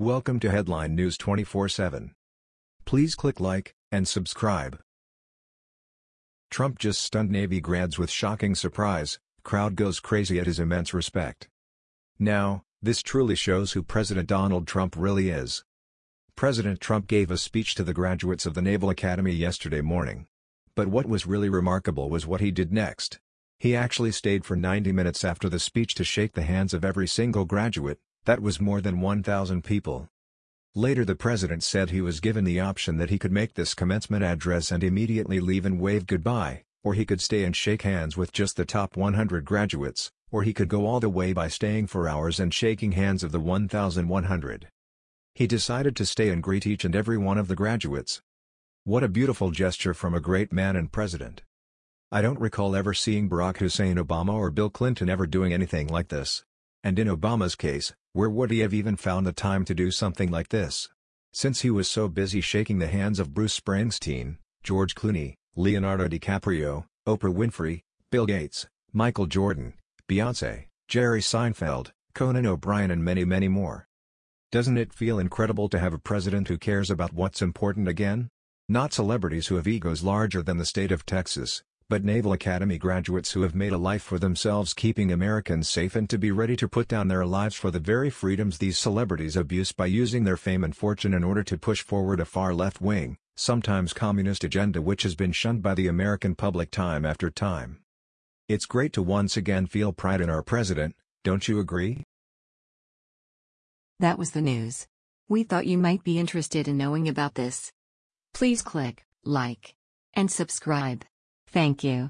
Welcome to Headline News 24/7. Please click like and subscribe. Trump just stunned Navy grads with shocking surprise, crowd goes crazy at his immense respect. Now, this truly shows who President Donald Trump really is. President Trump gave a speech to the graduates of the Naval Academy yesterday morning. But what was really remarkable was what he did next. He actually stayed for 90 minutes after the speech to shake the hands of every single graduate, that was more than 1,000 people. Later the president said he was given the option that he could make this commencement address and immediately leave and wave goodbye, or he could stay and shake hands with just the top 100 graduates, or he could go all the way by staying for hours and shaking hands of the 1,100. He decided to stay and greet each and every one of the graduates. What a beautiful gesture from a great man and president. I don't recall ever seeing Barack Hussein Obama or Bill Clinton ever doing anything like this. And in Obama's case, where would he have even found the time to do something like this? Since he was so busy shaking the hands of Bruce Springsteen, George Clooney, Leonardo DiCaprio, Oprah Winfrey, Bill Gates, Michael Jordan, Beyonce, Jerry Seinfeld, Conan O'Brien and many many more. Doesn't it feel incredible to have a president who cares about what's important again? Not celebrities who have egos larger than the state of Texas, but Naval Academy graduates who have made a life for themselves keeping Americans safe and to be ready to put down their lives for the very freedoms these celebrities abuse by using their fame and fortune in order to push forward a far left-wing, sometimes communist agenda which has been shunned by the American public time after time. It's great to once again feel pride in our president, don't you agree? That was the news. We thought you might be interested in knowing about this. Please click like and subscribe. Thank you.